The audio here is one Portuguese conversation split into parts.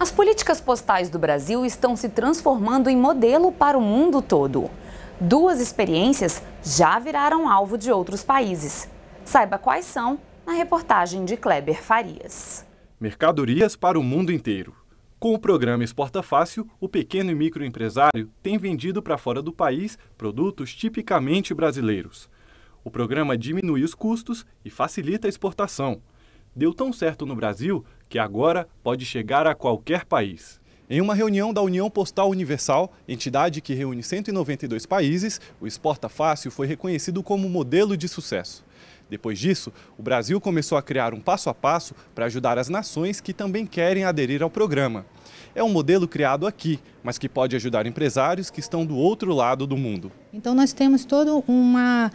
As políticas postais do Brasil estão se transformando em modelo para o mundo todo. Duas experiências já viraram alvo de outros países. Saiba quais são na reportagem de Kleber Farias. Mercadorias para o mundo inteiro. Com o programa Exporta Fácil, o pequeno e microempresário tem vendido para fora do país produtos tipicamente brasileiros. O programa diminui os custos e facilita a exportação. Deu tão certo no Brasil que agora pode chegar a qualquer país. Em uma reunião da União Postal Universal, entidade que reúne 192 países, o Exporta Fácil foi reconhecido como modelo de sucesso. Depois disso, o Brasil começou a criar um passo a passo para ajudar as nações que também querem aderir ao programa. É um modelo criado aqui, mas que pode ajudar empresários que estão do outro lado do mundo. Então nós temos todo uma,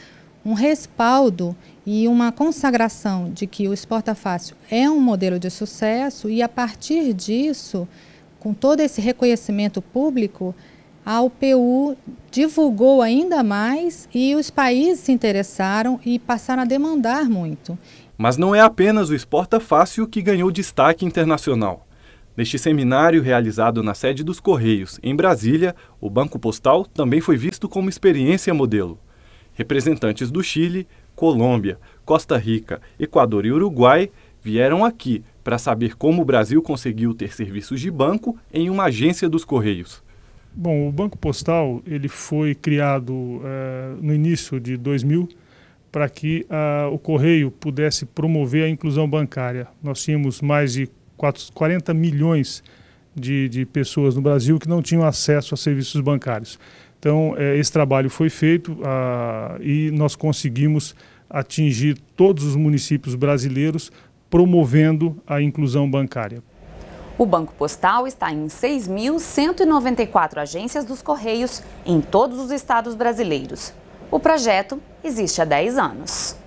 um respaldo e uma consagração de que o Exporta Fácil é um modelo de sucesso e a partir disso, com todo esse reconhecimento público, a UPU divulgou ainda mais e os países se interessaram e passaram a demandar muito. Mas não é apenas o Exporta Fácil que ganhou destaque internacional. Neste seminário realizado na sede dos Correios, em Brasília, o Banco Postal também foi visto como experiência modelo. Representantes do Chile, Colômbia, Costa Rica, Equador e Uruguai vieram aqui para saber como o Brasil conseguiu ter serviços de banco em uma agência dos Correios. Bom, o Banco Postal ele foi criado uh, no início de 2000 para que uh, o Correio pudesse promover a inclusão bancária. Nós tínhamos mais de 40 milhões de, de pessoas no Brasil que não tinham acesso a serviços bancários. Então, eh, esse trabalho foi feito uh, e nós conseguimos atingir todos os municípios brasileiros promovendo a inclusão bancária. O Banco Postal está em 6.194 agências dos Correios em todos os estados brasileiros. O projeto existe há 10 anos.